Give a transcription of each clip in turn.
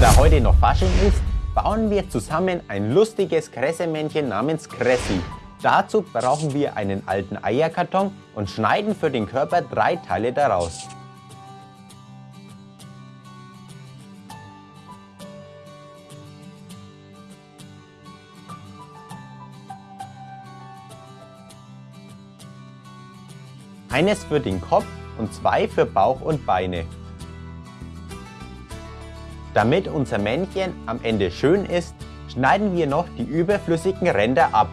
da heute noch Fasching ist, bauen wir zusammen ein lustiges Kressemännchen namens Kressi. Dazu brauchen wir einen alten Eierkarton und schneiden für den Körper drei Teile daraus. Eines für den Kopf und zwei für Bauch und Beine. Damit unser Männchen am Ende schön ist, schneiden wir noch die überflüssigen Ränder ab.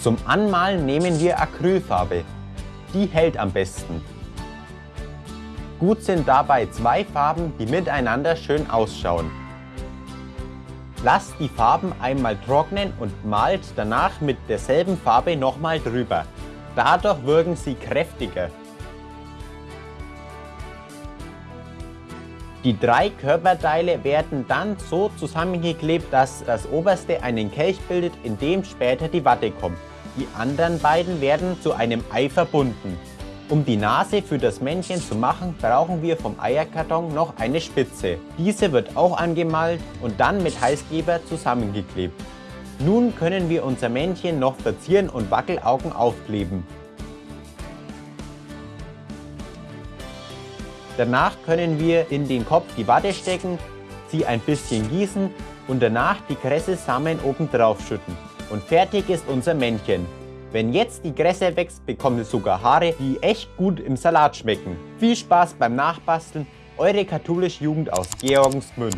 Zum Anmalen nehmen wir Acrylfarbe. Die hält am besten. Gut sind dabei zwei Farben, die miteinander schön ausschauen. Lasst die Farben einmal trocknen und malt danach mit derselben Farbe nochmal drüber. Dadurch wirken sie kräftiger. Die drei Körperteile werden dann so zusammengeklebt, dass das oberste einen Kelch bildet, in dem später die Watte kommt. Die anderen beiden werden zu einem Ei verbunden. Um die Nase für das Männchen zu machen, brauchen wir vom Eierkarton noch eine Spitze. Diese wird auch angemalt und dann mit Heißkleber zusammengeklebt. Nun können wir unser Männchen noch verzieren und Wackelaugen aufkleben. Danach können wir in den Kopf die Watte stecken, sie ein bisschen gießen und danach die Kresse-Samen oben drauf schütten. Und fertig ist unser Männchen. Wenn jetzt die Kresse wächst, bekommt es sogar Haare, die echt gut im Salat schmecken. Viel Spaß beim Nachbasteln, eure katholische Jugend aus Georgensgmünd.